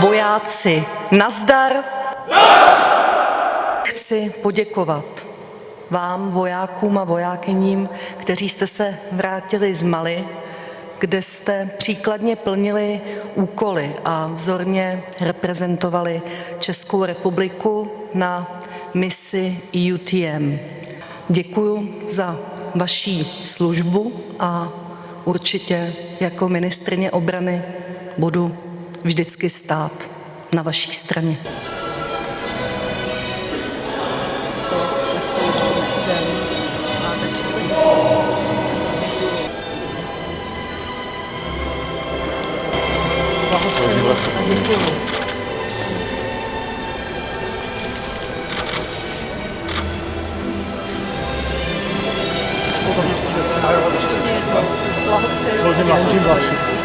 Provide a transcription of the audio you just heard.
vojáci, nazdar! Chci poděkovat vám, vojákům a vojákyním, kteří jste se vrátili z Mali, kde jste příkladně plnili úkoly a vzorně reprezentovali Českou republiku na misi EUTM. Děkuju za vaši službu a určitě jako ministryně obrany budu vždycky stát na vaší straně. Blahopřeji.